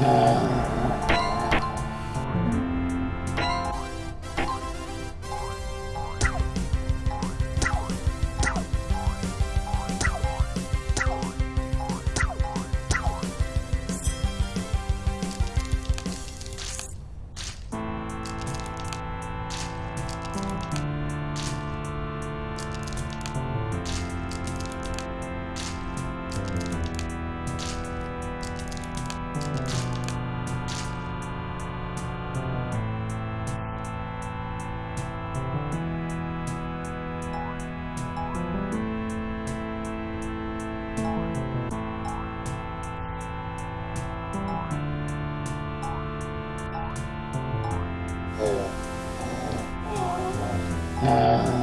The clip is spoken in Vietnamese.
Yeah. Uh,